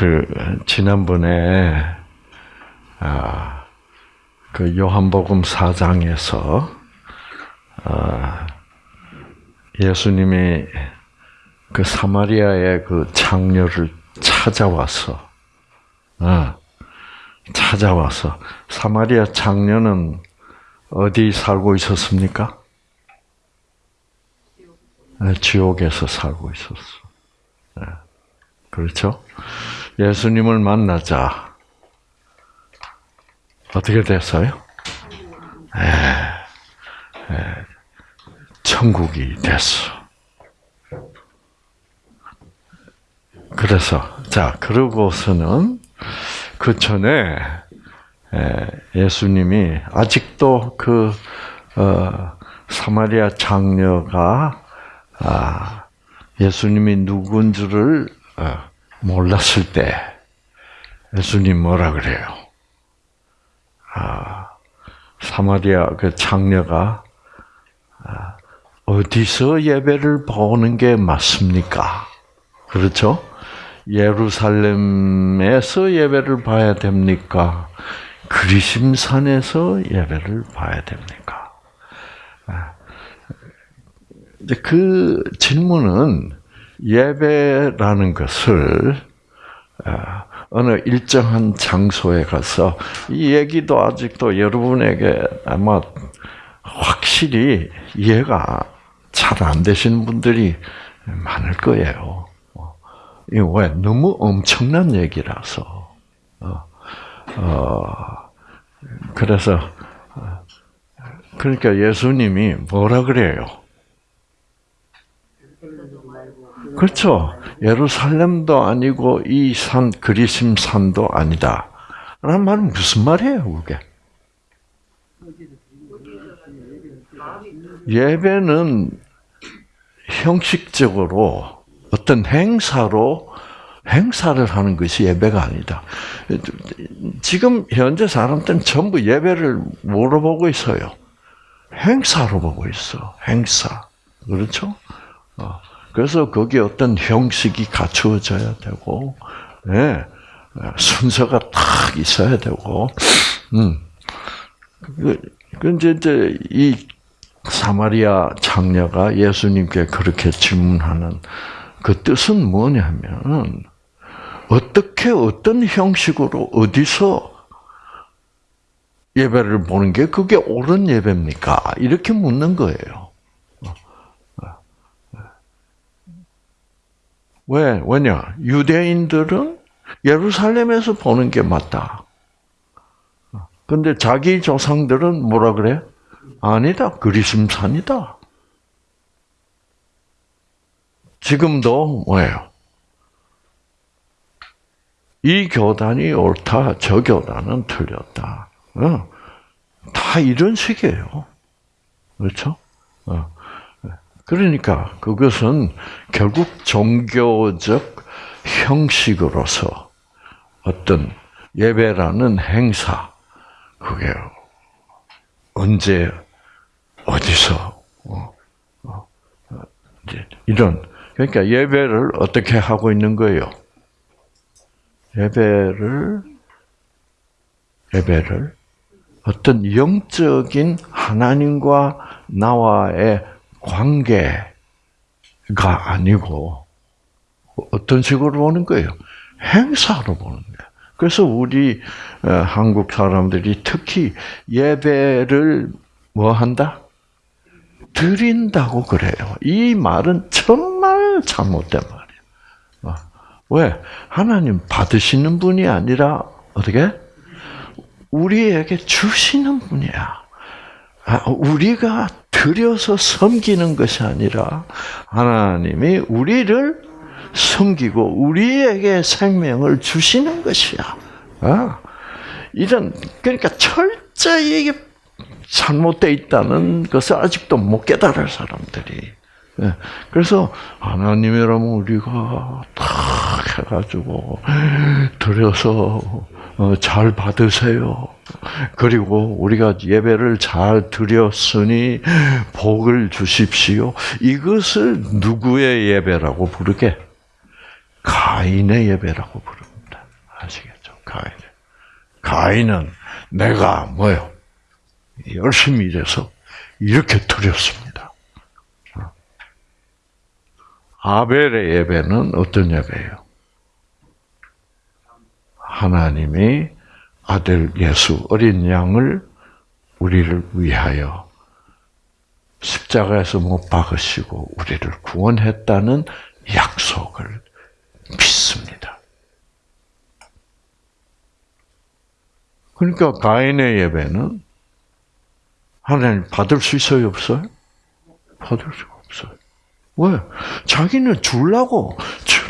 그 지난번에 아, 그 요한복음 4장에서 아, 예수님이 그 사마리아의 그 장녀를 찾아와서 아, 찾아와서 사마리아 장녀는 어디 살고 있었습니까? 네, 지옥에서 살고 있었어. 네, 그렇죠? 예수님을 만나자 어떻게 됐어요? 에, 에, 천국이 됐어. 그래서 자 그러고서는 그 전에 예수님이 아직도 그 어, 사마리아 장녀가 아, 예수님이 누군 줄을 어, 몰랐을 때 예수님 뭐라 그래요? 아, 사마리아 그 장녀가 아, 어디서 예배를 보는 게 맞습니까? 그렇죠? 예루살렘에서 예배를 봐야 됩니까? 그리심산에서 예배를 봐야 됩니까? 아, 그 질문은 예배라는 것을 아, 어느 일정한 장소에 가서 이 얘기도 아직도 여러분에게 아마 확실히 이해가 잘 안 되시는 분들이 많을 거예요. 이 왜? 너무 엄청난 얘기라서. 어, 어, 그래서, 그러니까 예수님이 뭐라 그래요? 그렇죠. 예루살렘도 아니고 이 산, 그리심 산도 아니다. 라는 말은 무슨 말이에요, 그게? 예배는 형식적으로 어떤 행사로 행사를 하는 것이 예배가 아니다. 지금 현재 사람들은 전부 예배를 뭐로 보고 있어요? 행사로 보고 있어. 행사. 그렇죠? 어. 그래서 거기에 어떤 형식이 갖추어져야 되고, 네, 순서가 딱 있어야 되고, 음. 그, 그 이제, 이제 이 사마리아 장녀가 예수님께 그렇게 질문하는 그 뜻은 뭐냐면, 어떻게, 어떤 형식으로, 어디서 예배를 보는 게 그게 옳은 예배입니까? 이렇게 묻는 거예요. 왜? 왜냐? 유대인들은 예루살렘에서 보는 게 맞다. 근데 자기 조상들은 뭐라 그래? 아니다. 그리심산이다. 지금도 뭐예요? 이 교단이 옳다, 저 교단은 틀렸다. 어. 다 이런 식이에요. 그렇죠? 어. 그러니까 그것은 결국 종교적 형식으로서 어떤 예배라는 행사, 그게 언제, 어디서, 어, 어, 이런, 그러니까 예배를 어떻게 하고 있는 거예요? 예배를, 예배를 어떤 영적인 하나님과 나와의 관계가 아니고 어떤 식으로 보는 거예요? 행사로 보는 거예요. 그래서 우리 어, 한국 사람들이 특히 예배를 뭐 한다? 드린다고 그래요. 이 말은 정말 잘못된 말이에요. 어, 왜? 하나님 받으시는 분이 아니라 어떻게? 우리에게 주시는 분이야. 아, 우리가 드려서 섬기는 것이 아니라 하나님이 우리를 섬기고 우리에게 생명을 주시는 것이야. 아, 이런 그러니까 철저히 잘못되어 있다는 것을 아직도 못 깨달을 사람들이. 예, 그래서 하나님이라면 우리가 다 해가지고 드려서 어, 잘 받으세요. 그리고 우리가 예배를 잘 드렸으니 복을 주십시오. 이것을 누구의 예배라고 부르게? 가인의 예배라고 부릅니다. 가인. 가인은 내가 뭐요? 열심히 일해서 이렇게 드렸습니다. 아벨의 예배는 어떤 예배예요? 하나님이 아들 예수 어린 양을 우리를 위하여 십자가에서 못 박으시고 우리를 구원했다는 약속을 믿습니다. 그러니까 가인의 예배는 하나님 받을 수 있어요, 없어요? 받을 수가 없어요. 왜? 자기는 주려고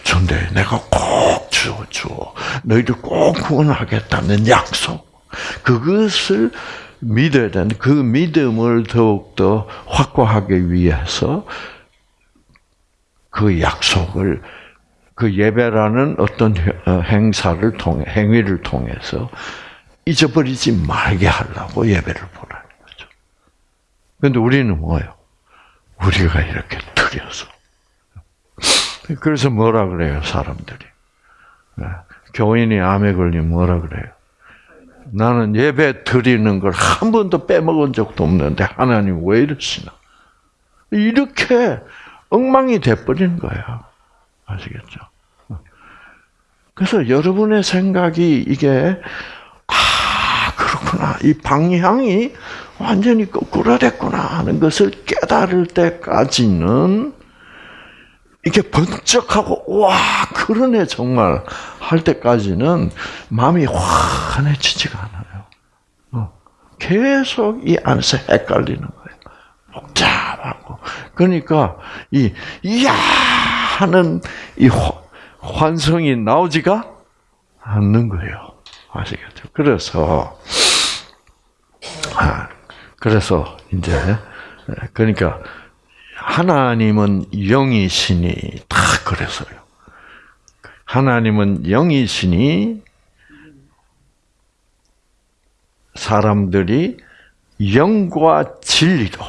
전데 내가 꼭 주어 주어 너희들 꼭 구원하겠다는 약속 그것을 믿어야 되는 그 믿음을 더욱더 확고하기 위해서 그 약속을 그 예배라는 어떤 어, 행사를 통해 행위를 통해서 잊어버리지 말게 하려고 예배를 보라는 거죠. 그런데 우리는 뭐예요? 우리가 이렇게 드려서 그래서 뭐라 그래요 사람들이 교인이 암에 걸리면 뭐라 그래요? 나는 예배 드리는 걸 한 번도 빼먹은 적도 없는데 하나님 왜 이러시나? 이렇게 엉망이 돼버리는 거야. 아시겠죠? 그래서 여러분의 생각이 이게 아 그렇구나 이 방향이 완전히 거꾸로 됐구나 하는 것을 깨달을 때까지는 이게 번쩍하고 와 그러네 정말 할 때까지는 마음이 환해지지가 않아요. 어. 계속 이 안에서 헷갈리는 거예요. 복잡하고 그러니까 이 이야 하는 이 환성이 나오지가 않는 거예요. 아시겠죠? 그래서 아, 그래서 이제 그러니까 하나님은 영이시니 다 그래서요. 하나님은 영이시니 사람들이 영과 진리로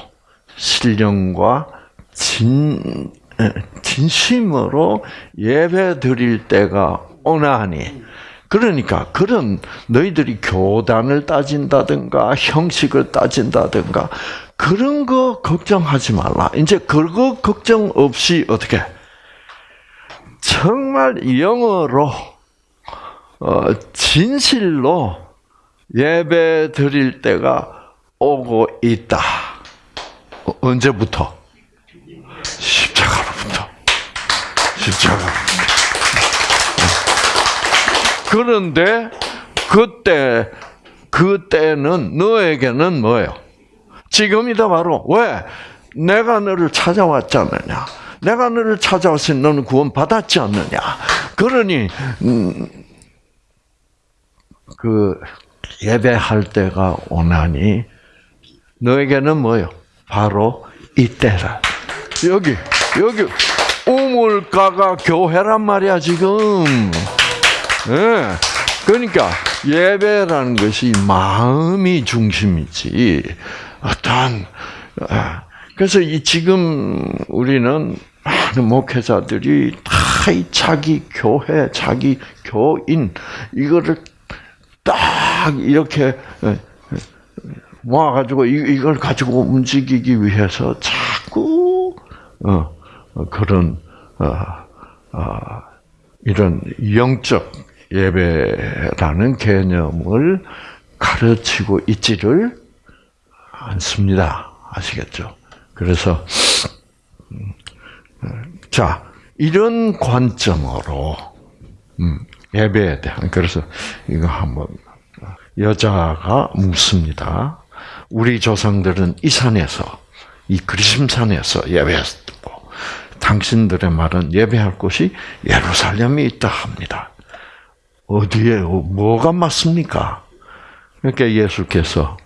신령과 진 진심으로 예배 드릴 때가 오나니 그러니까 그런 너희들이 교단을 따진다든가 형식을 따진다든가 그런 거 걱정하지 말라. 이제 그거 걱정 없이 어떻게 정말 영어로 어, 진실로 예배 드릴 때가 오고 있다. 어, 언제부터? 십자가로부터. 십자가로부터. 그런데 그때 그때는 너에게는 뭐예요? 지금이다 바로 왜 내가 너를 찾아왔잖느냐. 내가 너를 찾아왔으니 너는 구원 받았지 않느냐. 그러니 음, 그 예배할 때가 오나니 너에게는 뭐요? 바로 이때라. 여기 여기 우물가가 교회란 말이야 지금. 네. 그러니까 예배라는 것이 마음이 중심이지 어떤 아, 그래서 이 지금 우리는 많은 목회자들이 다 이 자기 교회, 자기 교인 이거를 딱 이렇게 모아가지고 이걸 가지고 움직이기 위해서 자꾸 어, 어, 그런 어, 이런 영적 예배라는 개념을 가르치고 있지를 않습니다. 아시겠죠? 그래서 음, 자 이런 관점으로 음, 예배에 대한 그래서 이거 한번 여자가 묻습니다. 우리 조상들은 이 산에서 이 그리심산에서 예배했고 당신들의 말은 예배할 곳이 예루살렘이 있다 합니다. 어디에 뭐가 맞습니까? 그러니까 예수께서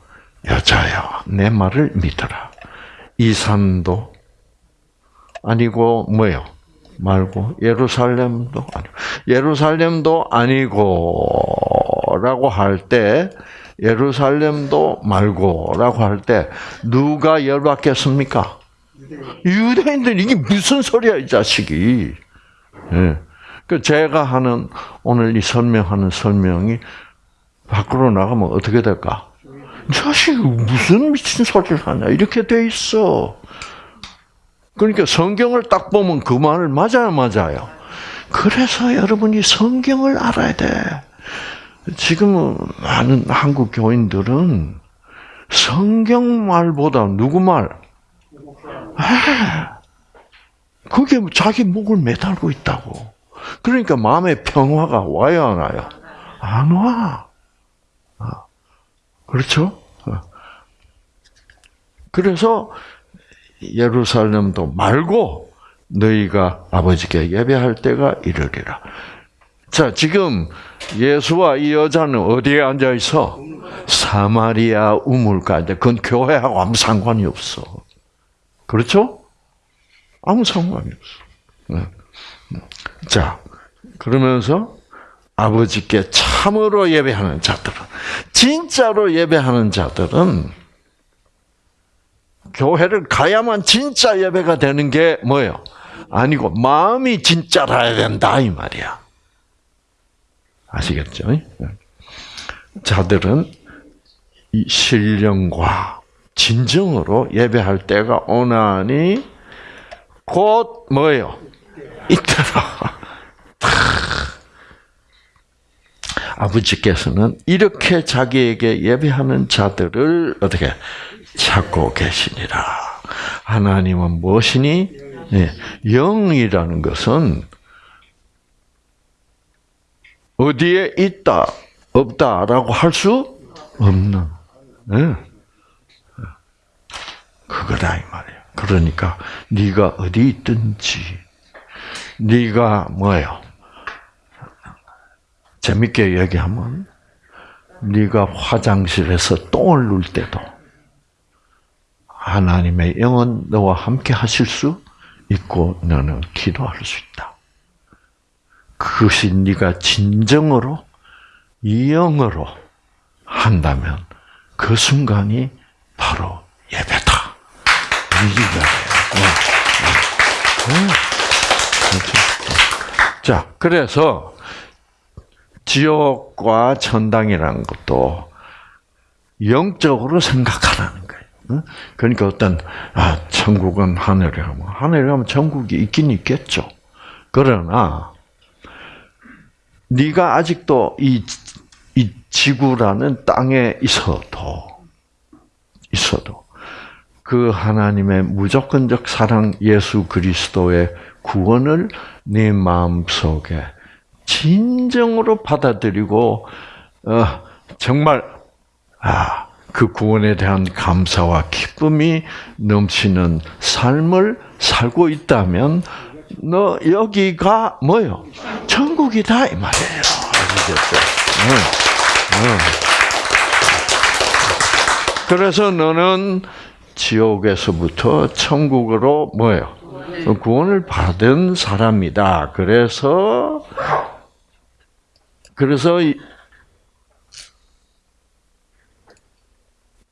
여자여, 내 말을 믿어라. 이 산도 아니고 뭐요? 말고 예루살렘도 아니고 예루살렘도 아니고라고 할 때 예루살렘도 말고라고 할 때 누가 열받겠습니까? 유대인들 이게 무슨 소리야 이 자식이? 네. 그 제가 하는 오늘 이 설명하는 설명이 밖으로 나가면 어떻게 될까? 자식 무슨 미친 소리를 하냐 이렇게 돼 있어. 그러니까 성경을 딱 보면 그 말을 맞아요, 맞아요. 그래서 여러분이 성경을 알아야 돼. 지금 많은 한국 교인들은 성경 말보다 누구 말? 아, 그게 자기 목을 매달고 있다고. 그러니까 마음의 평화가 안 와요? 안 와. 아, 그렇죠? 어. 그래서 예루살렘도 말고 너희가 아버지께 예배할 때가 이르리라. 자, 지금 예수와 이 여자는 어디에 앉아 있어? 사마리아 우물가인데 그건 교회하고 아무 상관이 없어. 그렇죠? 아무 상관이 없어. 네. 자, 그러면서 아버지께 참으로 예배하는 자들은, 진짜로 예배하는 자들은 교회를 가야만 진짜 예배가 되는 게 뭐예요? 아니고 마음이 진짜라야 된다 이 말이야. 아시겠죠? 자들은 이 신령과 진정으로 예배할 때가 오나니 곧 뭐예요? 있더라. 아버지께서는 이렇게 자기에게 예배하는 자들을 어떻게 찾고 계시니라. 하나님은 무엇이니? 네, 영이라는 것은 어디에 있다, 없다라고 할 수 없는, 네. 그거다 이 말이야. 그러니까 네가 어디 있든지, 네가 뭐예요? 재밌게 얘기하면 네가 화장실에서 똥을 눌 때도 하나님의 영은 너와 함께 하실 수 있고 너는 기도할 수 있다. 그것이 네가 진정으로 영으로 한다면 그 순간이 바로 예배다. 이거예요. 네. 네. 자, 그래서 지옥과 천당이라는 것도 영적으로 생각하라는 거예요. 그러니까 어떤 아 천국은 하늘에 가면 하늘에 가면 천국이 있긴 있겠죠. 그러나 네가 아직도 이, 이 지구라는 땅에 있어도 있어도 그 하나님의 무조건적 사랑 예수 그리스도의 구원을 네 마음 속에 진정으로 받아들이고 어, 정말 아, 그 구원에 대한 감사와 기쁨이 넘치는 삶을 살고 있다면 너 여기가 뭐요? 천국이다 이 말이에요. 응. 응. 그래서 너는 지옥에서부터 천국으로 뭐예요? 구원을 받은 사람이다. 그래서 그래서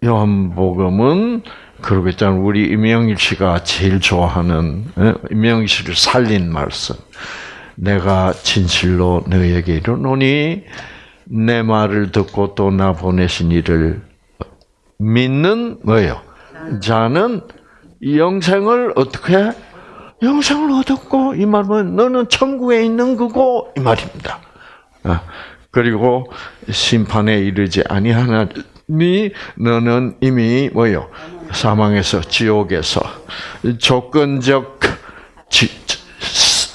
요한복음은 그러겠잖아. 우리 임영일 씨가 제일 좋아하는 예, 임영일 씨를 살린 말씀. 내가 진실로 너에게 이르노니 내 말을 듣고 또 나 보내신 이를 믿는 뭐예요? 자는 영생을 어떻게 영생을 얻었고 이 말은 너는 천국에 있는 거고 이 말입니다. 아, 그리고 심판에 이르지 아니하나니 너는 이미 뭐요? 사망에서 지옥에서 조건적 지,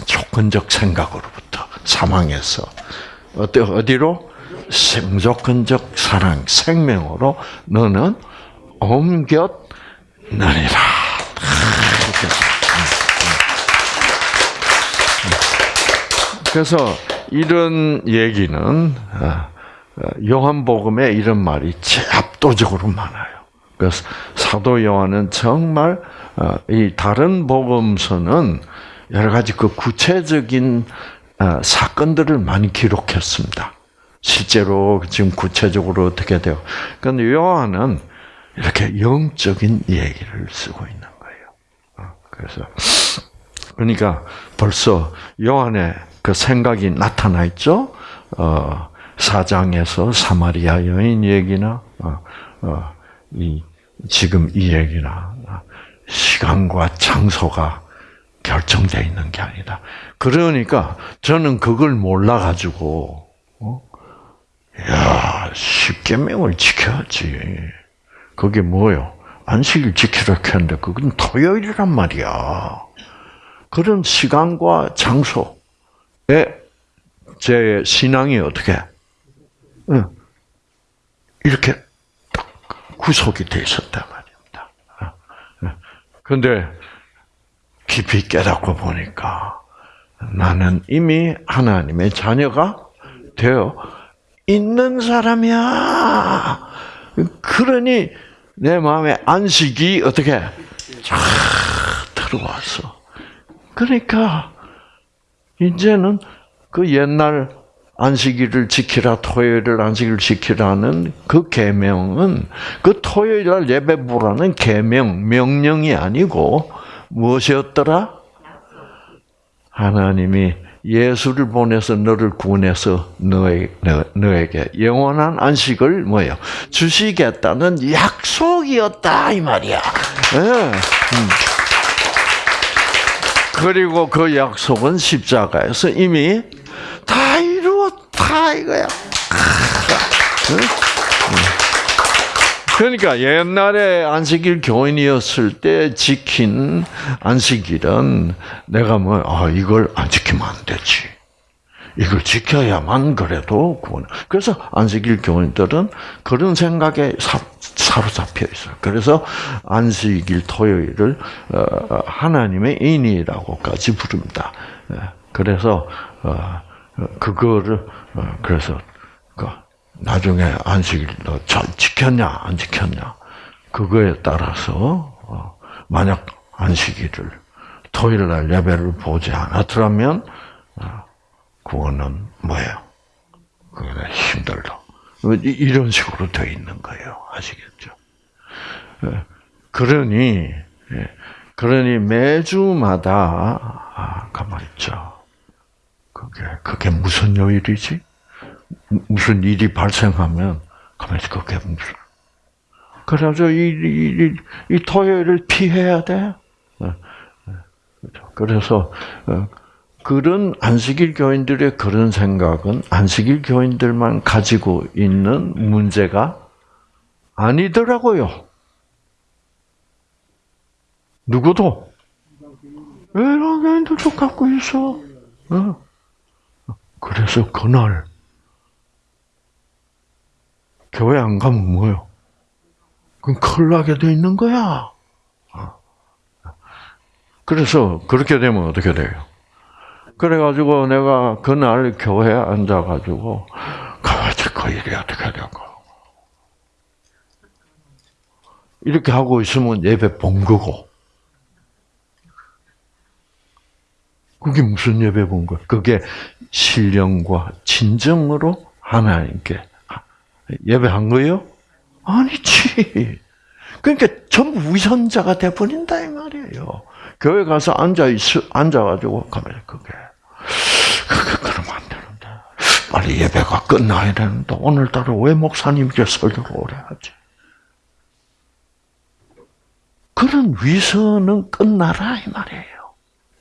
조건적 생각으로부터 사망에서 어디 어디로? 무조건적 사랑 생명으로 너는 옮겼느니라. 그래서 이런 얘기는 어, 어, 요한복음에 이런 말이 압도적으로 많아요. 그래서 사도 요한은 정말 어, 이 다른 복음서는 여러 가지 그 구체적인 사건들을 많이 기록했습니다. 실제로 지금 구체적으로 어떻게 돼요? 그런데 요한은 이렇게 영적인 얘기를 쓰고 있는 거예요. 그래서 그러니까 벌써 요한의 그 생각이 나타나 있죠. 어, 사장에서 사마리아 여인 얘기나 어, 어, 이 지금 이 얘기나 시간과 장소가 결정되어 있는 게 아니다. 그러니까 저는 그걸 몰라 가지고 어? 야 십계명을 지켜야지. 그게 뭐요? 안식일 지키라 했는데 그건 토요일이란 말이야. 그런 시간과 장소에 제 신앙이 어떻게 이렇게 딱 구속이 돼 있었단 말입니다. 그런데 깊이 깨닫고 보니까 나는 이미 하나님의 자녀가 되어 있는 사람이야. 그러니 내 마음에 안식이 어떻게 쫙 들어왔어. 그러니까 이제는 그 옛날 안식일을 지키라 토요일을 안식일을 지키라는 그 계명은 그 토요일 날 예배 보라는 계명 명령이 아니고 무엇이었더라? 하나님이 예수를 보내서 너를 구원해서 너에게, 너에게 영원한 안식을 뭐요 주시겠다는 약속이었다 이 말이야. 네. 그리고 그 약속은 십자가에서 이미 다 이루었다 이거야. 그러니까 옛날에 안식일 교인이었을 때 지킨 안식일은 내가 뭐, 아, 이걸 안 지키면 안 되지. 이걸 지켜야만 그래도 구원. 그래서 안식일 교인들은 그런 생각에 사, 사로잡혀 있어요. 그래서 안식일 토요일을 어, 하나님의 인이라고까지 부릅니다. 예, 그래서 어, 그거를 어, 그래서 그 나중에 안식일 너잘 지켰냐 안 지켰냐 그거에 따라서 만약 안식일을 토요일 날 예배를 보지 않았더라면 구원은 뭐예요? 그게 힘들다. 이런 식으로 되어 있는 거예요. 아시겠죠? 예. 그러니, 예. 그러니 매주마다, 아, 가만 있죠. 그게, 그게 무슨 요일이지? 무슨 일이 발생하면, 가만 있어, 그게 무슨. 그래서 이, 이, 이 토요일을 피해야 돼. 예. 그래서, 어, 그런 안식일 교인들의 그런 생각은 안식일 교인들만 가지고 있는 문제가 아니더라고요. 누구도 외랑 교인들도 갖고 있어. 어. 그래서 그날 교회 안 가면 뭐요? 그럼 큰일 나게 돼 있는 거야. 어. 그래서 그렇게 되면 어떻게 돼요? 그래가지고 내가 그날 교회에 앉아가지고 가만히 그 일이 어떻게 되고 이렇게 하고 있으면 예배 본 거고 그게 무슨 예배 본 거야? 그게 신령과 진정으로 하나님께 예배한 거예요? 아니지. 그러니까 전부 위선자가 돼버린다 이 말이에요. 교회 가서 앉아 있, 앉아가지고 가만히 그게 그러면 안 되는데. 빨리 예배가 끝나야 되는데, 오늘따라 왜 목사님께 설교를 오래 하지? 그런 위선은 끝나라, 이 말이에요.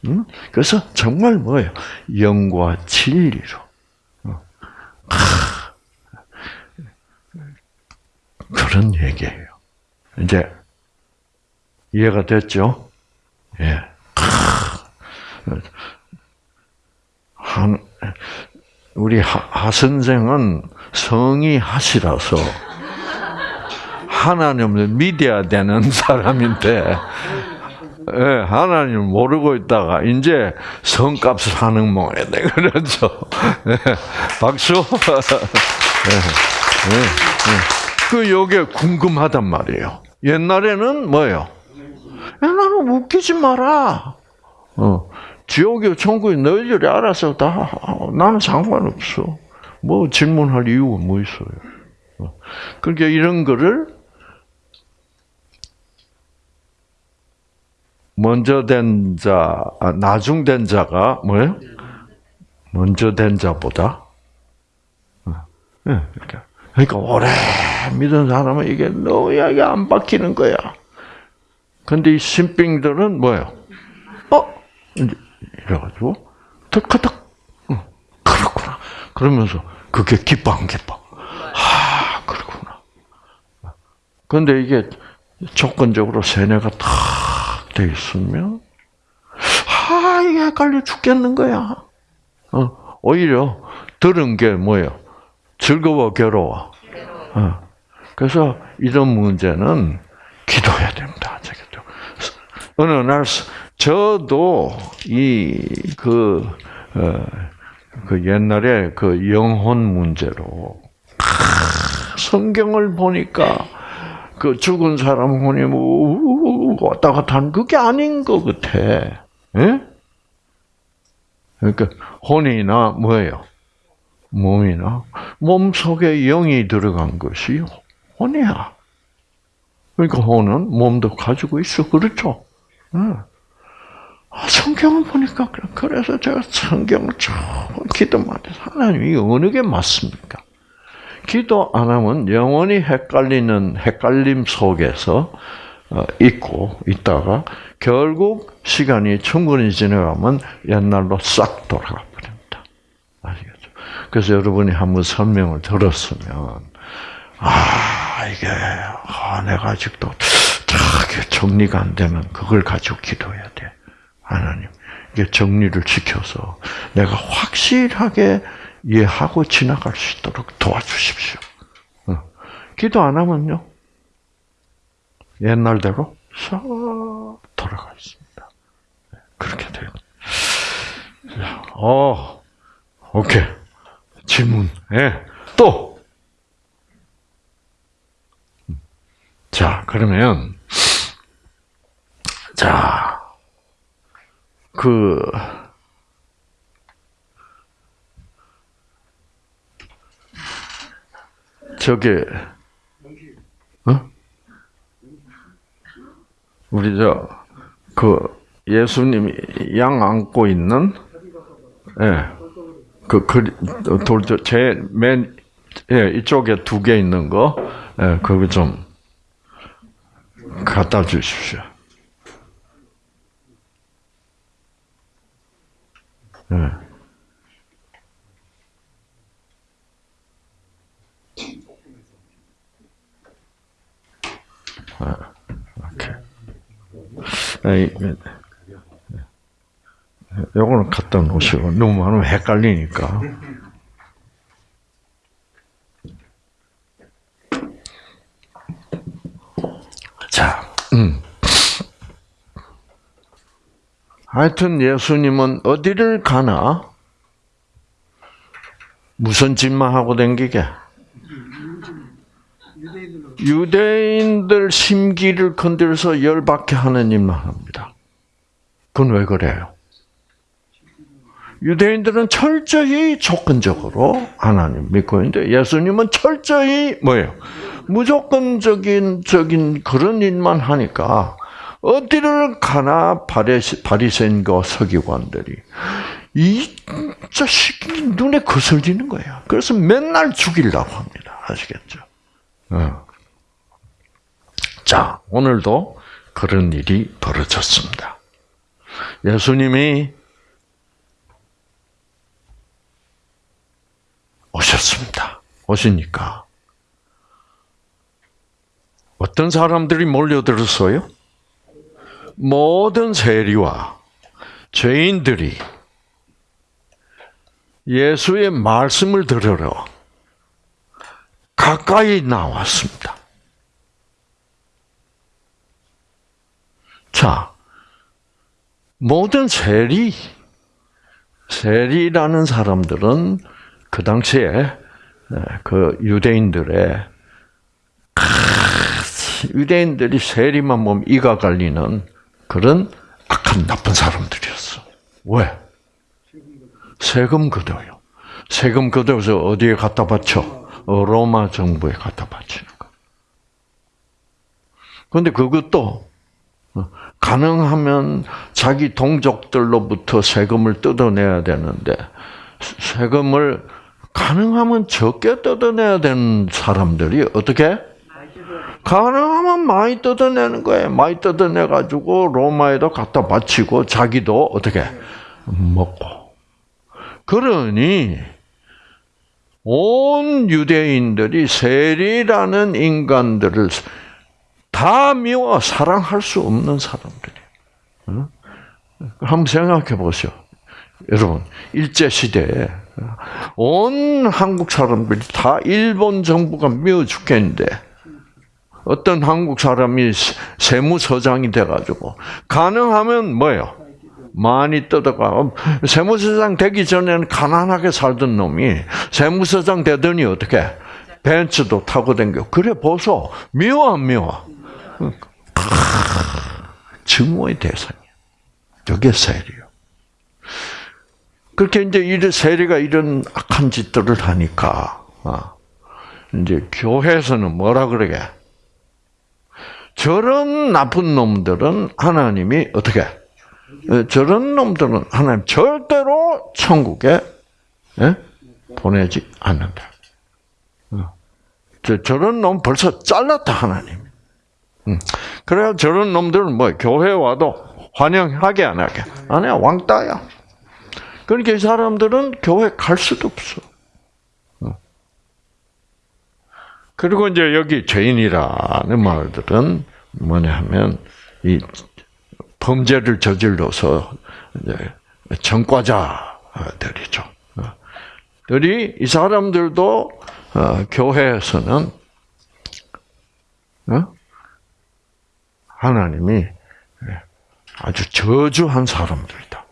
응? 그래서 정말 뭐예요? 영과 진리로. 그런 얘기예요. 이제, 이해가 됐죠? 예. 한, 우리 하, 하 선생은 성이 하시라서 하나님을 믿어야 되는 사람인데 예, 하나님 모르고 있다가 이제 성값을 하는 모양이네. 그렇죠. 예, 박수. 예, 예, 예. 그 요게 궁금하단 말이에요. 옛날에는 뭐예요? 나는 웃기지 마라. 어. 지옥이 천국이 너희들이 알아서 다 나는 상관없어. 뭐 질문할 이유가 뭐 있어요. 어. 그러니까 이런 거를 먼저 된 자, 아, 나중 된 자가 뭐예요? 먼저 된 자보다. 네, 그러니까, 그러니까 오래 믿은 사람은 이게 너무 이게 안 바뀌는 거야. 근데 이 신빙들은 뭐예요? 어? 이래가지고 덕커덕 어, 그렇구나. 그러면서 그게 기뻐 안 기뻐? 아 그렇구나. 근데 이게 조건적으로 세뇌가 탁돼 있으면 아 이게 헷갈려 죽겠는 거야. 어, 오히려 들은 게 뭐예요? 즐거워 괴로워. 어. 그래서 이런 문제는 기도해야 됩니다. 아시겠죠? 어느 날 저도 이그 어, 그 옛날에 그 영혼 문제로 성경을 보니까 그 죽은 사람 혼이 뭐 왔다 갔다 하는 그게 아닌 것 같아. 예? 그러니까 혼이나 뭐예요? 몸이나 몸 속에 영이 들어간 것이 혼이야. 그러니까 혼은 몸도 가지고 있어 그렇죠? 응. 성경을 보니까 그래서 제가 성경을 조금 기도만 해서 하나님 이 어느 게 맞습니까? 기도 안 하면 영원히 헷갈리는 헷갈림 속에서 어, 있고 있다가 결국 시간이 충분히 지나가면 옛날로 싹 돌아가 버립니다. 아시겠죠? 그래서 여러분이 한번 설명을 들었으면 아 이게 아, 내가 아직도 저게 정리가 안 되면 그걸 가지고 기도해야 돼. 하나님 이게 정리를 지켜서 내가 확실하게 이해하고 지나갈 수 있도록 도와주십시오. 어. 기도 안 하면요 옛날대로 싹 돌아가 있습니다. 그렇게 돼요. 어, 오케이. 질문. 예. 또. 자, 그러면, 자, 그, 저게, 어? 우리 저, 그, 예수님이 양 안고 있는, 예, 그, 그, 돌, 제, 맨, 예, 이쪽에 두 개 있는 거, 예, 그거 좀, 갖다 주십시오. 예. 아, 오케이. 에이, 요거는 갖다 놓으시고 너무 많으면 헷갈리니까. 자, 음. 하여튼 예수님은 어디를 가나 무슨 짓만 하고 댕기게? 유대인들 심기를 건드려서 열받게 하는 일만 합니다. 그건 왜 그래요? 유대인들은 철저히 조건적으로 하나님 믿고 있는데 예수님은 철저히 뭐예요? 무조건적인 적인 그런 일만 하니까 어디를 가나 바리새인과 서기관들이 이 자식이 눈에 거슬리는 거야. 그래서 맨날 죽이려고 합니다. 아시겠죠? 어. 자, 오늘도 그런 일이 벌어졌습니다. 예수님이 오셨습니다. 오시니까 어떤 사람들이 몰려들었어요? 모든 세리와 죄인들이 예수의 말씀을 들으러 가까이 나왔습니다. 자, 모든 세리, 세리라는 사람들은 그 당시에 그 유대인들의 유대인들이 세리만 보면 이가 갈리는 그런 악한 나쁜 사람들이었어. 왜? 세금 걷어요. 세금 걷어서 어디에 갖다 바쳐? 로마 정부에 갖다 바치는 거. 그런데 그것도 어, 가능하면 자기 동족들로부터 세금을 뜯어내야 되는데 세금을 가능하면 적게 뜯어내야 되는 사람들이 어떻게? 가능하면 많이 뜯어내는 거예요. 많이 뜯어내 가지고 로마에도 갖다 바치고 자기도 어떻게 먹고. 그러니 온 유대인들이 세리라는 인간들을 다 미워 사랑할 수 없는 사람들이에요. 한번 생각해 보시오. 여러분, 일제시대에 온 한국 사람들이 다 일본 정부가 미워 죽겠는데, 어떤 한국 사람이 세무서장이 돼가지고, 가능하면 뭐예요? 많이 뜯어가. 세무서장 되기 전에는 가난하게 살던 놈이 세무서장 되더니 어떻게? 벤츠도 타고 댕겨. 그래, 보소. 미워, 안 미워? 증오의 대상이야. 저게 세리요. 그렇게 이제 이런 세리가 이런 악한 짓들을 하니까, 아, 이제 교회에서는 뭐라 그러게? 저런 나쁜 놈들은 하나님이 어떻게? 저런 놈들은 하나님 절대로 천국에 예? 보내지 않는다. 어. 저, 저런 놈 벌써 잘랐다 하나님. 음. 그래야 저런 놈들은 뭐 교회 와도 환영하게 안 하게 안 해. 왕따야. 그러니까 이 사람들은 교회 갈 수도 없어. 어. 그리고 이제 여기 죄인이라는 말들은 뭐냐 하면 이 범죄를 저질러서 전과자들이죠. 들이 이 사람들도 어, 교회에서는 어? 하나님이 아주 저주한 사람들이다.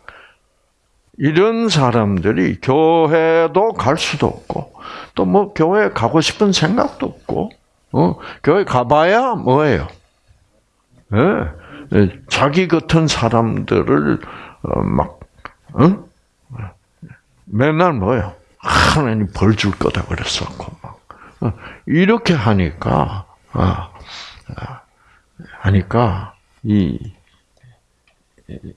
이런 사람들이 교회도 갈 수도 없고 또 뭐 교회 가고 싶은 생각도 없고 어? 교회 가봐야 뭐예요? 네. 자기 같은 사람들을 어, 막 어? 맨날 뭐요? 하나님 벌 줄 거다 그랬었고 막 어, 이렇게 하니까 아, 아, 하니까 이 이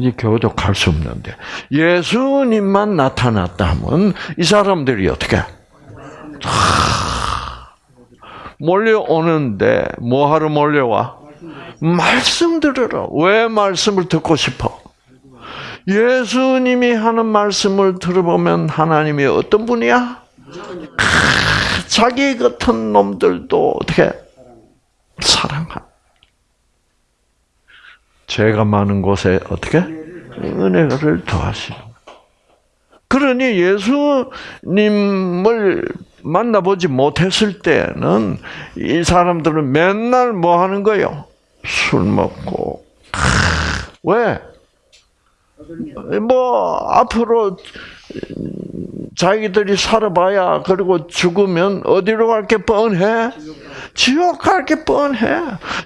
제 교회도 갈수 없는데 예수님만 나타났다 하면 이 사람들이 어떻게 몰려오는데 뭐 하러 몰려와? 말씀 들으라. 왜 말씀을 듣고 싶어? 예수님이 하는 말씀을 들어보면 하나님이 어떤 분이야? 자기 같은 놈들도 어떻게 사랑한. 죄가 많은 곳에 어떻게 은혜를 더하시는. 그러니 예수님을 만나보지 못했을 때는 이 사람들은 맨날 뭐 하는 거예요? 술 먹고 왜? 뭐 앞으로 자기들이 살아봐야 그리고 죽으면 어디로 갈 게 뻔해? 지옥 갈 게 뻔해.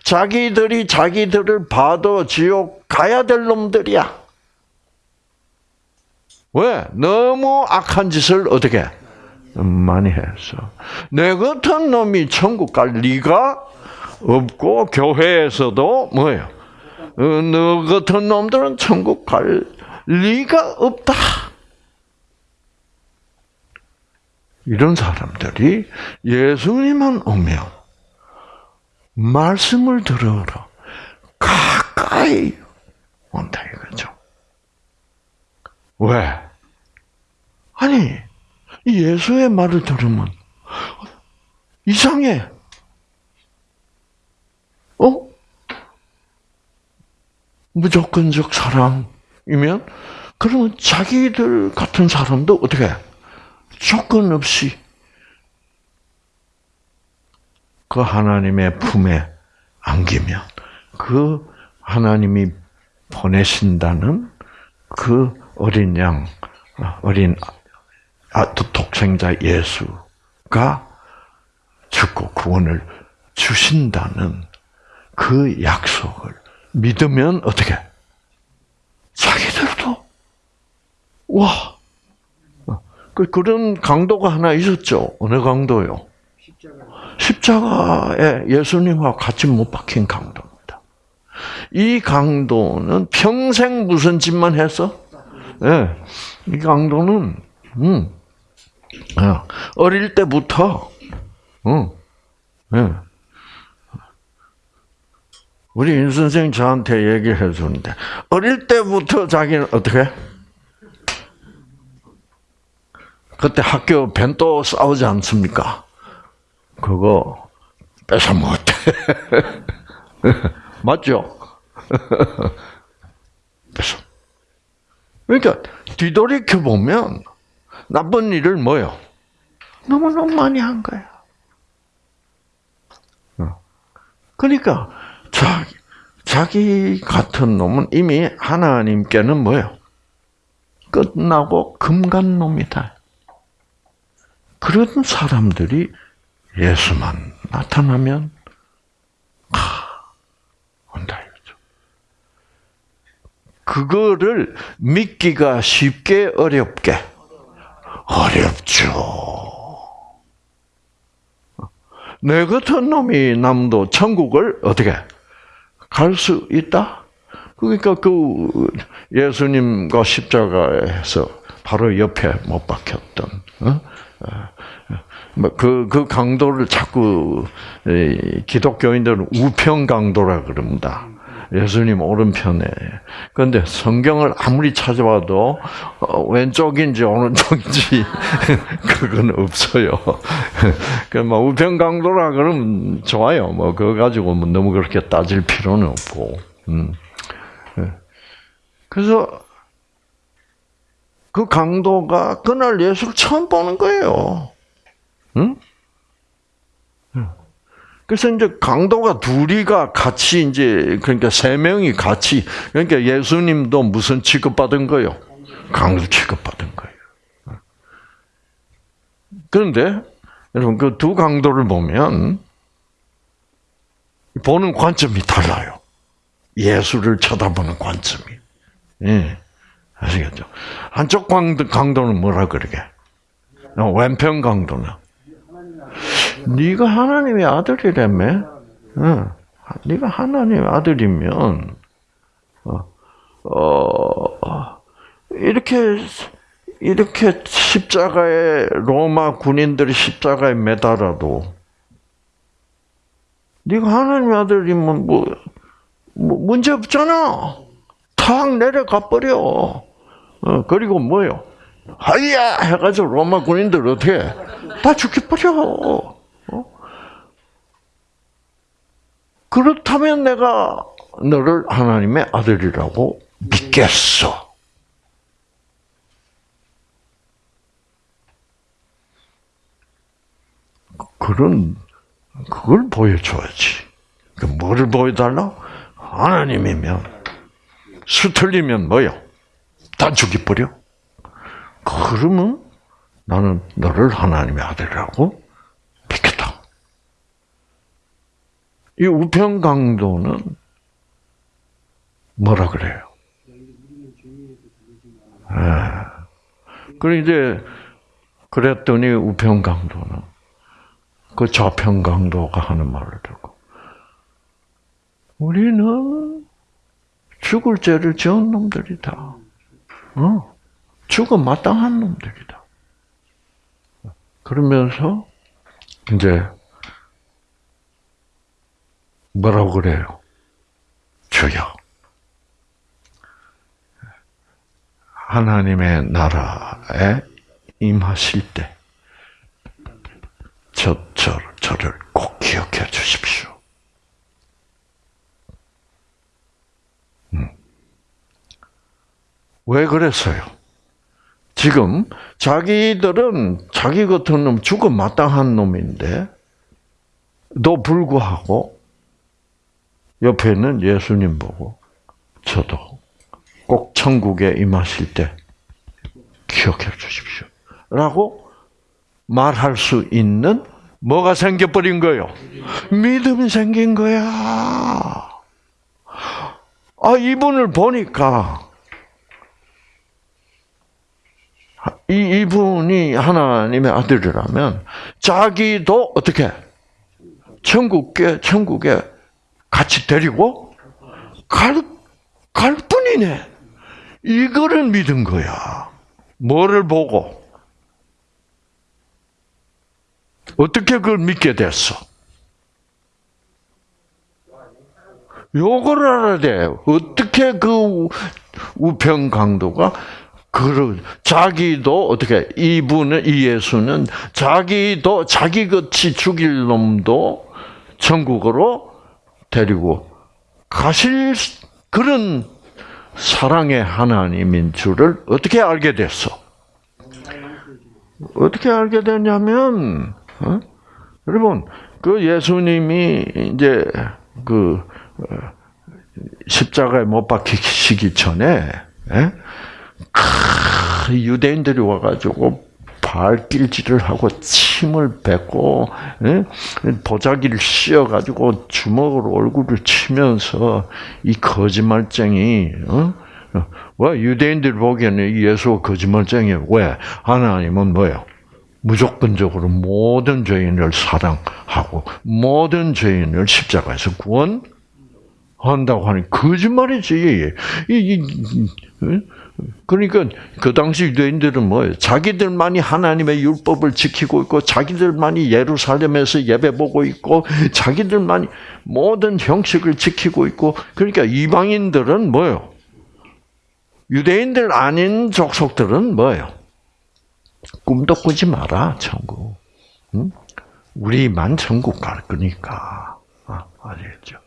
자기들이 자기들을 봐도 지옥 가야 될 놈들이야. 왜? 너무 악한 짓을 어떻게 많이 했어. 내 같은 놈이 천국 갈 리가 없고 교회에서도 뭐예요? 어, 너 같은 놈들은 천국 갈 리가 없다. 이런 사람들이 예수님만 오면 말씀을 들으러 가까이 온다 이거죠. 왜? 아니 예수의 말을 들으면 이상해. 어? 무조건적 사랑이면 그러면 자기들 같은 사람도 어떻게 조건 없이 그 하나님의 품에 안기면 그 하나님이 보내신다는 그 어린 양, 어린 아, 독생자 예수가 죽고 구원을 주신다는 그 약속을 믿으면 어떻게? 자기들도 와 그, 그런 강도가 하나 있었죠. 어느 강도요? 십자가. 에 예수님과 같이 못 박힌 강도입니다. 이 강도는 평생 무슨 짓만 했어? 예. 이 강도는, 음, 어, 어릴 때부터, 음, 예. 우리 임 선생 저한테 얘기해 주는데, 어릴 때부터 자기는 어떻게? 그때 학교 벤또 싸우지 않습니까? 그거 뺏어 먹었대. 맞죠? 뺏어. 그러니까 뒤돌이켜 보면 나쁜 일을 뭐요? 너무너무 많이 한 거야. 그러니까 자기, 자기 같은 놈은 이미 하나님께는 뭐요? 끝나고 금간 놈이다. 그런 사람들이 예수만 나타나면 하, 온다 이거죠. 그거를 믿기가 쉽게 어렵게 어렵죠. 내 같은 놈이 남도 천국을 어떻게 갈 수 있다? 그러니까 그 예수님과 십자가에서 바로 옆에 못 박혔던 어? 그, 그 강도를 자꾸 기독교인들은 우평 강도라 그럽니다. 예수님 오른편에. 그런데 성경을 아무리 찾아봐도 어, 왼쪽인지 오른쪽인지 그건 없어요. 그뭐 우평 강도라 그러면 좋아요. 뭐 그거 가지고 뭐 너무 그렇게 따질 필요는 없고. 음. 예. 그래서 그 강도가 그날 예수를 처음 보는 거예요. 응? 그래서 이제 강도가 둘이가 같이 이제 그러니까 세 명이 같이 그러니까 예수님도 무슨 취급받은 거요? 강도 취급받은 거예요. 그런데 여러분 그 두 강도를 보면 보는 관점이 달라요. 예수를 쳐다보는 관점이. 예. 아시겠죠? 한쪽 강도, 강도는 뭐라 그러게? 왼편 강도는 네가 하나님의 아들이라며? 응. 네가 하나님의 아들이면 어, 어, 이렇게 이렇게 십자가에 로마 군인들이 십자가에 매달아도 네가 하나님의 아들이면 뭐, 뭐 문제 없잖아. 탁 내려가 버려. 어, 그리고 뭐요? 하이야 해가지고 로마 군인들 어떻게 다 죽여버려. 어? 그렇다면 내가 너를 하나님의 아들이라고 믿겠어. 그런 그걸 보여줘야지. 그 뭐를 보여달라? 하나님이면 수틀리면 뭐요? 다 죽여버려. 그러면 나는 너를 하나님의 아들이라고 믿겠다. 이 우평강도는 뭐라 그래요? 예. 그래 이제 그랬더니 우평강도는 그 좌평강도가 하는 말을 듣고 우리는 죽을 죄를 지은 놈들이다. 어? 죽음 마땅한 놈들이다. 그러면서 이제 뭐라고 그래요? 주여. 하나님의 나라에 임하실 때, 저, 저, 저를 꼭 기억해 주십시오. 음. 왜 그랬어요? 지금 자기들은 자기 같은 놈 죽음 마땅한 놈인데 도 불구하고 옆에 있는 예수님 보고 저도 꼭 천국에 임하실 때 기억해 주십시오. 라고 말할 수 있는 뭐가 생겨버린 거요? 믿음이 생긴 거야. 아, 이분을 보니까 이 이분이 하나님의 아들이라면 자기도 어떻게 천국에 천국에 같이 데리고 갈, 갈 뿐이네. 이거를 믿은 거야. 뭐를 보고? 어떻게 그걸 믿게 됐어? 요거를 알아야 돼. 어떻게 그 우편 강도가 그 자기도 어떻게 이분은 이 예수는 자기도 자기 같이 죽일 놈도 천국으로 데리고 가실 그런 사랑의 하나님인 줄을 어떻게 알게 됐어? 어떻게 알게 됐냐면 어? 여러분 그 예수님이 이제 그 어, 십자가에 못 박히시기 전에 예? 크, 유대인들이 와가지고 발길질을 하고 침을 뱉고 예? 보자기를 씌어가지고 주먹으로 얼굴을 치면서 이 거짓말쟁이 어? 왜 유대인들 보기에는 예수가 거짓말쟁이야 왜 하나님은 뭐예요? 무조건적으로 모든 죄인을 사랑하고 모든 죄인을 십자가에서 구원한다고 하니 거짓말이지. 이, 이, 이, 그러니까 그 당시 유대인들은 뭐예요? 자기들만이 하나님의 율법을 지키고 있고 자기들만이 예루살렘에서 예배 보고 있고 자기들만이 모든 형식을 지키고 있고 그러니까 이방인들은 뭐예요? 유대인들 아닌 족속들은 뭐예요? 꿈도 꾸지 마라, 천국. 응? 우리만 천국 갈 거니까. 아, 아시겠죠?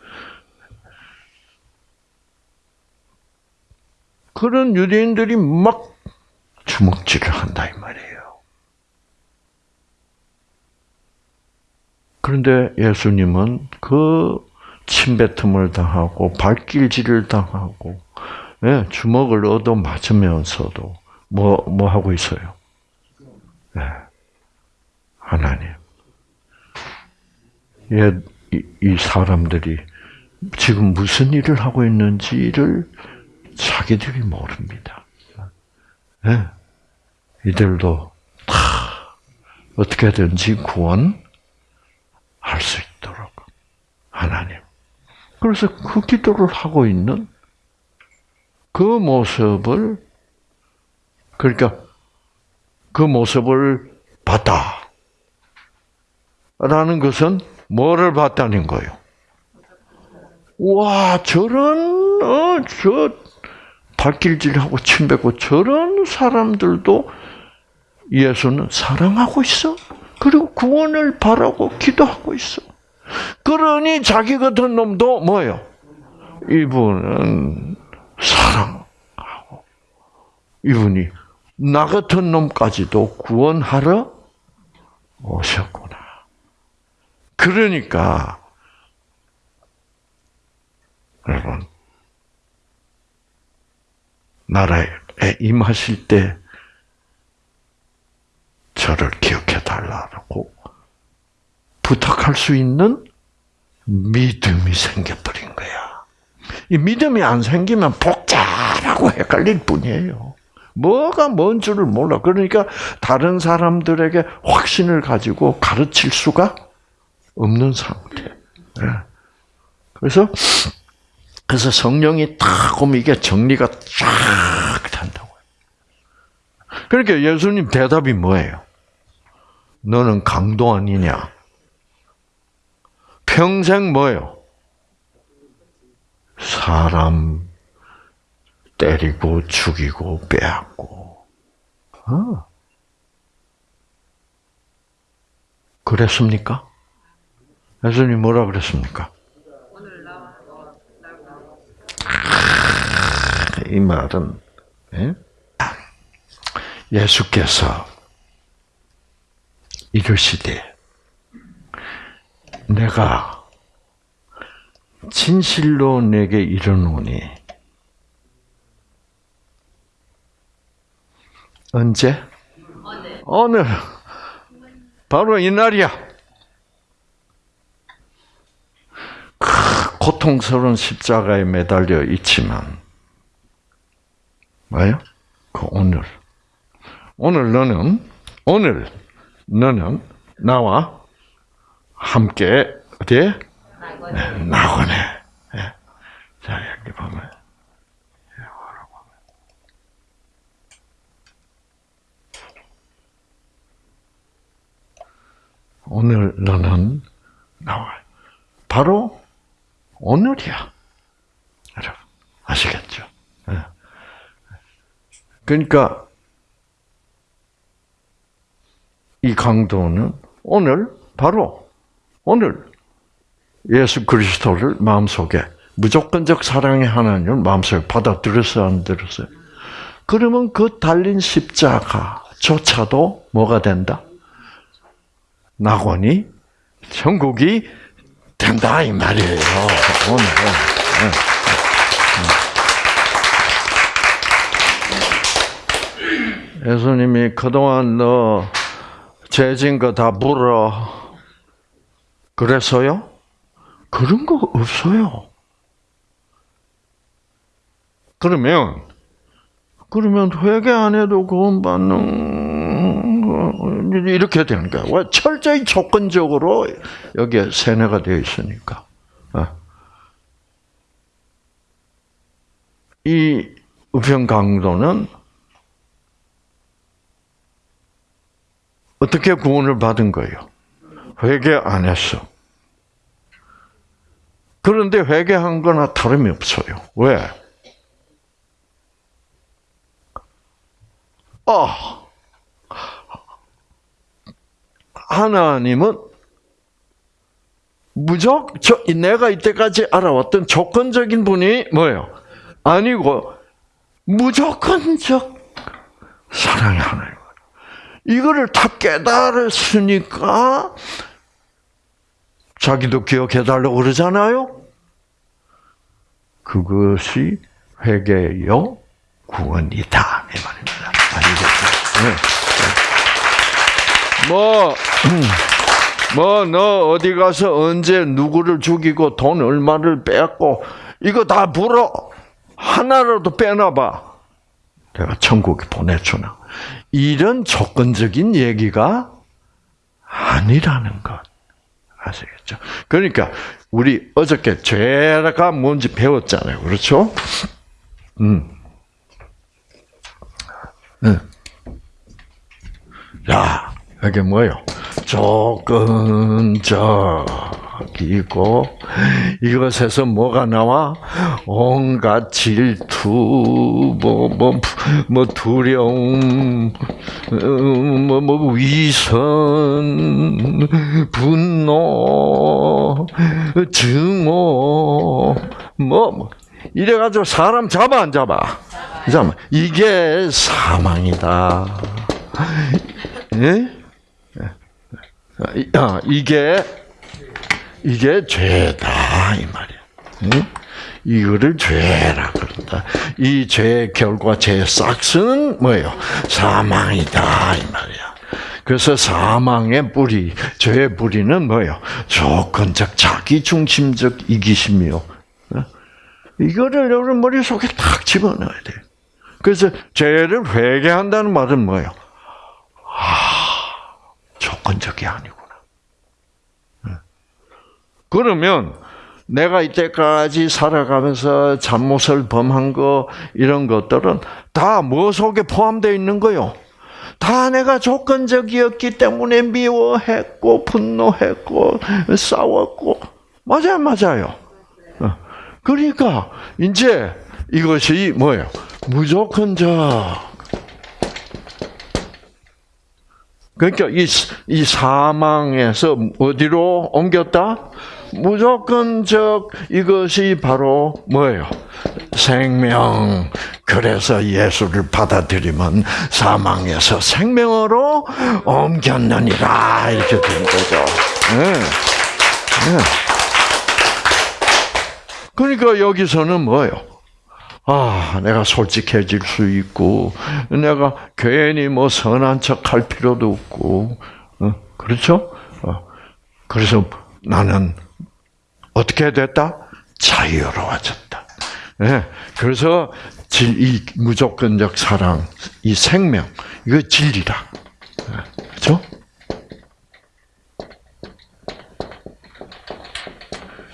그런 유대인들이 막 주먹질을 한다, 이 말이에요. 그런데 예수님은 그 침뱉음을 당하고 발길질을 당하고 예, 주먹을 얻어 맞으면서도 뭐, 뭐 하고 있어요? 네. 하나님. 예, 이, 이 사람들이 지금 무슨 일을 하고 있는지를 자기들이 모릅니다. 네. 이들도 다 어떻게든지 구원할 수 있도록 하나님. 그래서 그 기도를 하고 있는 그 모습을 그러니까 그 모습을 봤다. 라는 것은 뭐를 봤다는 거예요? 와, 저런, 어, 저, 발길질하고 침뱉고 저런 사람들도 예수는 사랑하고 있어. 그리고 구원을 바라고 기도하고 있어. 그러니 자기 같은 놈도 뭐예요? 이분은 사랑하고, 이분이 나 같은 놈까지도 구원하러 오셨구나. 그러니까 여러분 나라에 임하실 때 저를 기억해 달라고 부탁할 수 있는 믿음이 생겨버린 거야. 이 믿음이 안 생기면 복잡하고 헷갈릴 뿐이에요. 뭐가 뭔 줄을 몰라. 그러니까 다른 사람들에게 확신을 가지고 가르칠 수가 없는 상태. 예. 그래서 그래서 성령이 딱 오면 이게 정리가 쫙 된다고요. 그러니까 예수님 대답이 뭐예요? 너는 강도 아니냐? 평생 뭐예요? 사람 때리고 죽이고 빼앗고. 어. 그랬습니까? 예수님 뭐라 그랬습니까? 이 말은 예? 예수께서 이르시되 내가 진실로 내게 이르노니 언제? 오늘. 바로 이 날이야. 고통스러운 십자가에 매달려 있지만, 뭐예요? 그 오늘. 오늘 너는 오늘 너는 나와 함께 어디에? 낙원에. 낙원에. 자 이렇게 보면. 예, 오늘 너는 나와. 바로 오늘이야. 여러분, 아시겠죠? 예. 그러니까 이 강도는 오늘 바로 오늘 예수 그리스도를 마음속에 무조건적 사랑의 하나님을 마음속에 받아들였어요, 안 들었어요? 그러면 그 달린 십자가조차도 뭐가 된다? 낙원이 천국이 된다 이 말이에요. 오늘 예수님이 그동안 너 죄진 거 다 물어. 그래서요? 그런 거 없어요. 그러면 그러면 회개 안 해도 구원받는 이렇게 되는 거야. 왜 철저히 조건적으로 여기에 세뇌가 되어 있으니까. 어. 이 우편 강도는 어떻게 구원을 받은 거예요? 회개 안 했어. 그런데 회개한 거나 다름이 없어요. 왜? 아, 하나님은 저, 내가 이때까지 알아왔던 조건적인 분이 뭐예요? 아니고, 무조건적 사랑의 하나님. 이거를 다 깨달았으니까, 자기도 기억해달라고 그러잖아요? 그것이 회개요, 구원이다. 이 말입니다. 아시겠죠? 네. 뭐, 뭐, 너 어디 가서 언제 누구를 죽이고 돈 얼마를 뺐고, 이거 다 불어. 하나라도 빼놔봐. 내가 천국에 보내주나. 이런 조건적인 얘기가 아니라는 것. 아시겠죠? 그러니까, 우리 어저께 죄가 뭔지 배웠잖아요. 그렇죠? 음. 네. 야, 이게 뭐예요? 조건적 이고 이것에서 뭐가 나와? 온갖 질투, 뭐, 뭐, 뭐 두려움, 뭐, 뭐 위선, 분노, 증오, 뭐, 뭐 이래가지고 사람 잡아 안 잡아? 잠 이게 사망이다. 예? 아, 이게 이게 죄다 이 말이야. 예? 이거를 죄라 그런다. 이 죄의 결과, 죄의 싹스는 뭐예요? 사망이다 이 말이야. 그래서 사망의 뿌리, 죄의 뿌리는 뭐예요? 조건적 자기 중심적 이기심이요. 어? 이거를 여러분 머릿속에 탁 집어넣어야 돼요. 그래서 죄를 회개한다는 말은 뭐예요? 아, 조건적이 아니구나. 그러면 내가 이때까지 살아가면서 잘못을 범한 거 이런 것들은 다 뭐 속에 포함되어 있는 거요? 다 내가 조건적이었기 때문에 미워했고 분노했고 싸웠고 맞아요, 맞아요. 어. 그러니까 이제 이것이 뭐예요? 무조건적. 그러니까 이, 이 사망에서 어디로 옮겼다? 무조건적 이것이 바로 뭐예요? 생명. 그래서 예수를 받아들이면 사망에서 생명으로 옮겼느니라 이렇게 된 거죠. 네. 네. 그러니까 여기서는 뭐예요? 아, 내가 솔직해질 수 있고, 내가 괜히 뭐 선한 척 할 필요도 없고, 어? 그렇죠? 어. 그래서 나는 어떻게 됐다? 자유로워졌다. 네. 그래서 이 무조건적 사랑, 이 생명, 이거 진리다. 그렇죠?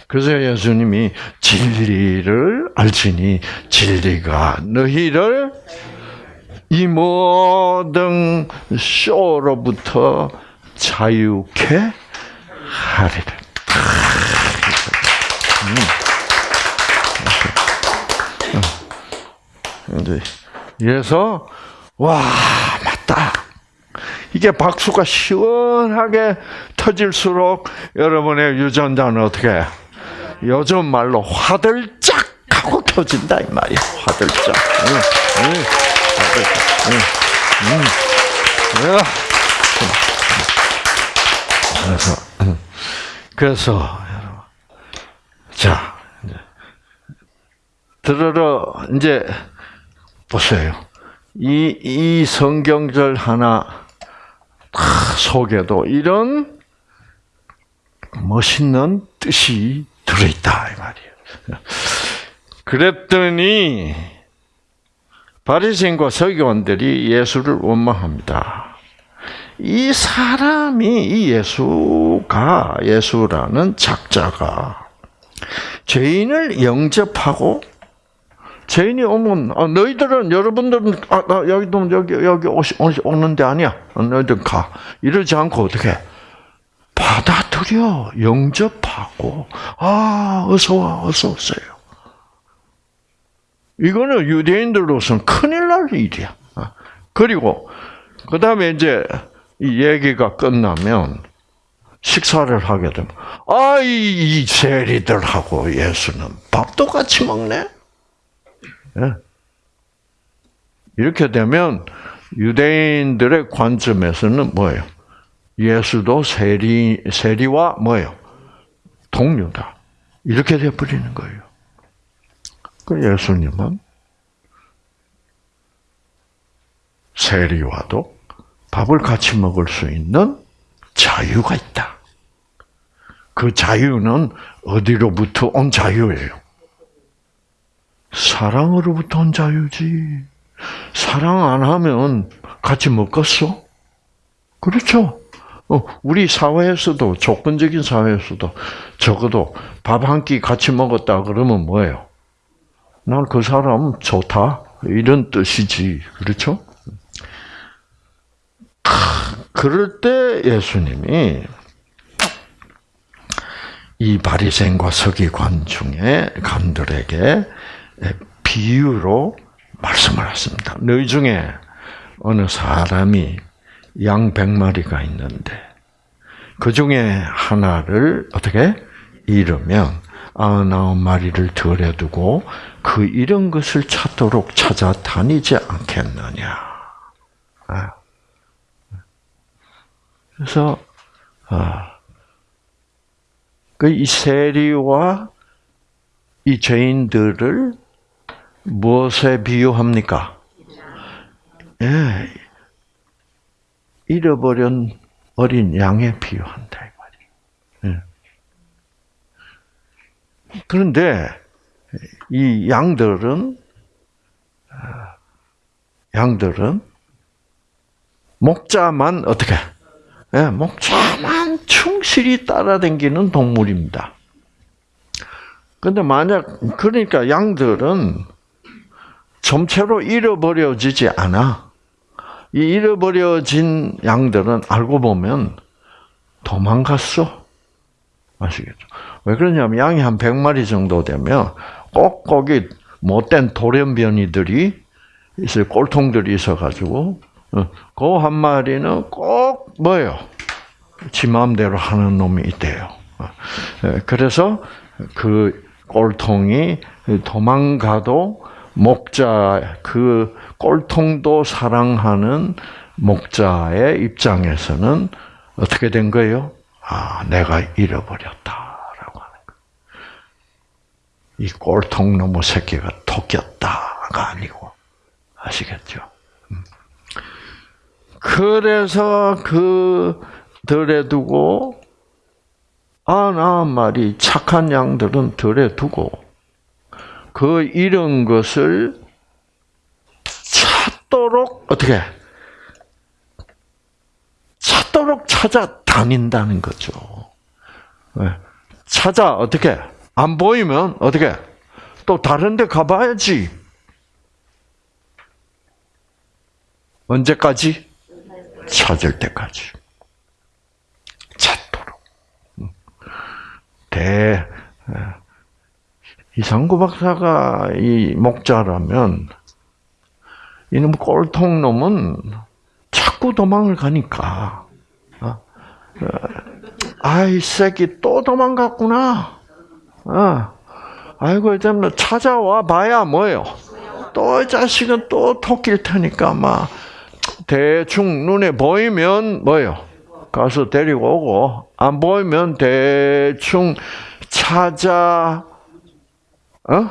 그래서 예수님이 진리를 알지니 진리가 너희를 이 모든 쇼로부터 자유케 하리라. 이제 그래서 와 맞다. 이게 박수가 시원하게 터질수록 여러분의 유전자는 어떻게 요즘 말로 화들짝 하고 터진다 이 말이야. 화들짝. 응, 응, 화들짝. 응, 응. 그래서 응. 그래서 여러분, 자 들으러 이제 보세요. 이, 이 성경절 하나 속에도 이런 멋있는 뜻이 들어있다 이 말이에요. 그랬더니 바리새인과 서기관들이 예수를 원망합니다. 이 사람이 이 예수가 예수라는 작자가 죄인을 영접하고 죄인이 오면 아, 너희들은 여러분들은 아, 나 여기도 여기 여기 오시, 오는 데 아니야. 너희들 가. 이러지 않고 어떻게 받아들여 영접하고 아 어서 와 어서 오세요. 이거는 유대인들로서는 큰일 날 일이야. 아, 그리고 그 다음에 이제 이 얘기가 끝나면 식사를 하게 되면 아이 세리들하고 예수는 밥도 같이 먹네. 예. 이렇게 되면 유대인들의 관점에서는 뭐예요? 예수도 세리 세리와 뭐예요? 동료다. 이렇게 돼 버리는 거예요. 그 예수님은 세리와도 밥을 같이 먹을 수 있는 자유가 있다. 그 자유는 어디로부터 온 자유예요? 사랑으로부터 온 자유지. 사랑 안 하면 같이 먹겠어? 그렇죠. 어, 우리 사회에서도 조건적인 사회에서도 적어도 밥 한 끼 같이 먹었다 그러면 뭐예요? 난 그 사람 좋다 이런 뜻이지 그렇죠? 그럴 때 예수님이 이 바리새인과 서기관 중에 관들에게 비유로 말씀을 했습니다. 너희 중에 어느 사람이 양 100마리가 있는데 그 중에 하나를 어떻게 잃으면 아흔아홉 마리를 들여두고 그 잃은 것을 찾도록 찾아다니지 않겠느냐. 아. 그래서 아, 그이 세리와 이 죄인들을 무엇에 비유합니까? 예, 잃어버린 어린 양에 비유한다 이 말이에요. 예. 그런데 이 양들은 양들은 목자만 어떻게? 예, 목자만 충실히 따라다니는 동물입니다. 근데 만약 그러니까 양들은 점체로 잃어버려지지 않아. 이 잃어버려진 양들은 알고 보면 도망갔어. 아시겠죠? 왜 그러냐면 양이 한 100마리 정도 되면 꼭 거기 못된 돌연변이들이 있어요. 꼴통들이 있어가지고 어, 그한 마리는 꼭 뭐예요? 지 마음대로 하는 놈이 있대요. 어, 예, 그래서 그 꼴통이 도망가도 목자 그 꼴통도 사랑하는 목자의 입장에서는 어떻게 된 거예요? 아, 내가 잃어버렸다라고 하는 거. 이 꼴통 놈의 새끼가 토꼈다가 아니고 아시겠죠? 음. 그래서 그 들에 두고 아나 말이 착한 양들은 들에 두고 그 잃은 것을 찾도록 어떻게 찾도록 찾아다닌다는 거죠. 찾아 어떻게 안 보이면 어떻게 또 다른데 가봐야지. 언제까지? 찾을 때까지. 찾도록. 음. 대 예. 이상구 박사가 이 목자라면 이놈 꼴통 놈은 자꾸 도망을 가니까 어? 어, 아이 새끼 또 도망갔구나. 어. 아이고 좀 찾아와 봐야 뭐요. 또 자식은 또 토끼를 테니까 막 대충 눈에 보이면 뭐요. 가서 데리고 오고 안 보이면 대충 찾아 어?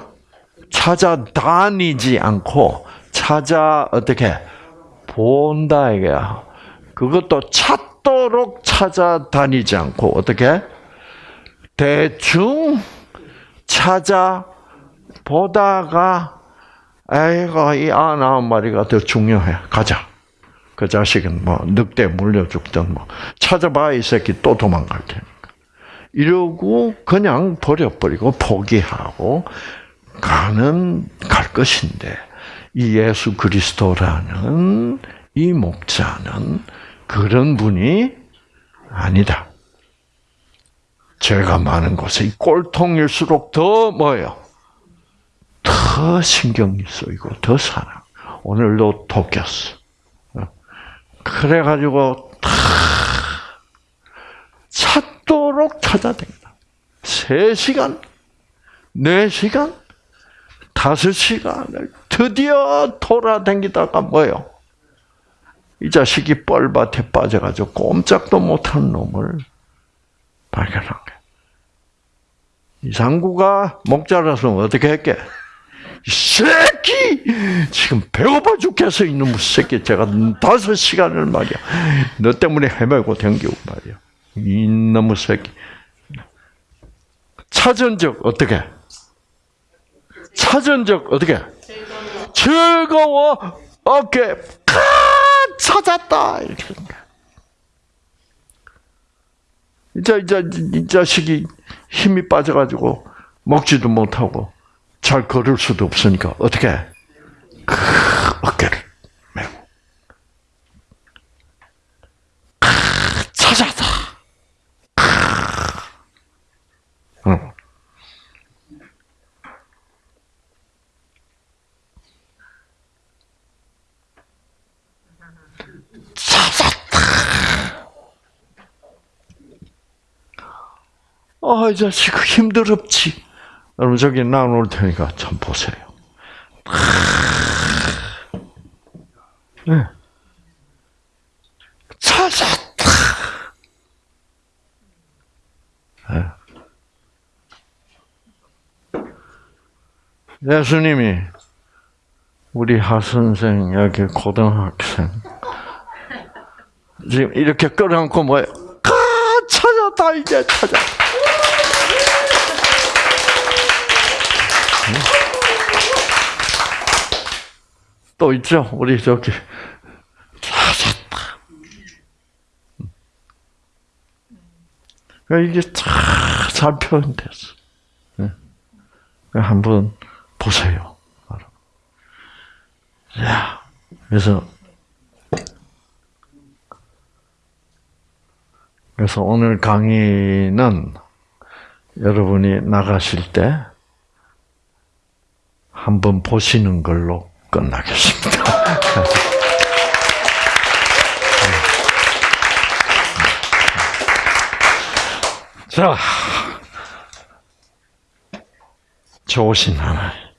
찾아다니지 않고 찾아 어떻게 본다 이게야. 그것도 찾도록 찾아다니지 않고 어떻게 대충 찾아 보다가 아이고 이 아나 마리가 더 중요해. 가자. 그 자식은 뭐 늑대 물려 죽든 뭐 찾아봐 이 새끼 또 도망갈 테니까. 이러고 그냥 버려버리고 포기하고 가는 갈 것인데 이 예수 그리스도라는 이 목자는 그런 분이 아니다. 죄가 많은 곳에 이 꼴통일수록 더 뭐예요? 더 신경이 쓰이고 더 사랑. 오늘도 토꼈어. 그래가지고 다 찾도록 찾아댕다. 3시간, 4시간, 5시간을 드디어 돌아댕기다가 뭐요? 이 자식이 뻘밭에 빠져가지고 꼼짝도 못한 놈을 발견한 거야. 이상구가 목자라서 어떻게 했게? 이 새끼! 지금 배고파 죽겠어, 이놈의 새끼. 제가 다섯 시간을 말이야. 너 때문에 헤매고 댕기고 말이야. 이놈의 새끼. 찾은 적 어떻게? 찾은 적 어떻게? 즐거워. 어깨 카 찾았다. 이렇게 이제 이제 이 자식이 힘이 빠져가지고 먹지도 못하고 잘 걸을 수도 없으니까 어떻게? 그 어깨를 메고 찾았다. 응. 찾았다. 자식 힘들었지. 여러분 저기 나올 테니까 참 보세요. 네. 찾았다. 네. 예수님이 우리 하 선생 여기 고등학생 지금 이렇게 끌어안고? 가 찾았다 이제 찾았다. 또 있죠. 우리 저기 찾았다. 이게 잘 표현됐어. 한번 보세요. 야, 그래서 그래서 오늘 강의는 여러분이 나가실 때 한번 보시는 걸로 끝나겠습니다. 자, 좋으신 하나님.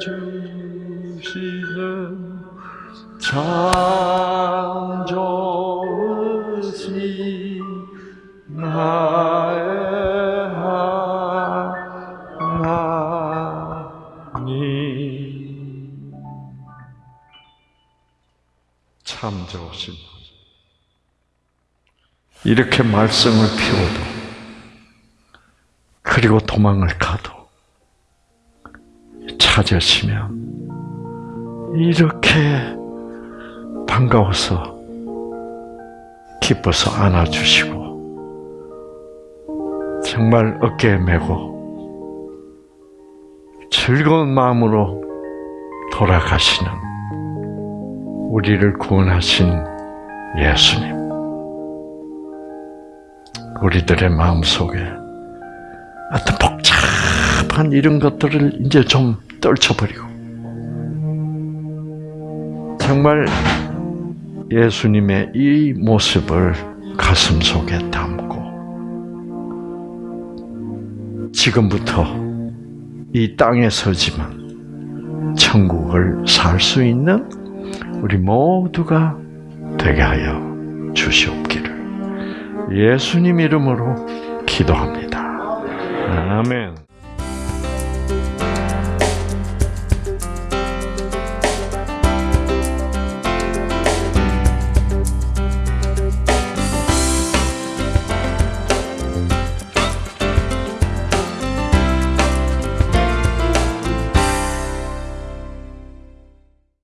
주시는 참 좋으신 나의 하나님. 참 좋으신 이렇게 말씀을 피워도 그리고 도망을 가도 찾으시면 이렇게 반가워서 기뻐서 안아주시고 정말 어깨에 메고 즐거운 마음으로 돌아가시는 우리를 구원하신 예수님. 우리들의 마음 속에 어떤 복잡한 이런 것들을 이제 좀 떨쳐버리고 정말 예수님의 이 모습을 가슴 속에 담고 지금부터 이 땅에 서지만 천국을 살 수 있는 우리 모두가 되게 하여 주시옵기를 예수님 이름으로 기도합니다. 아멘.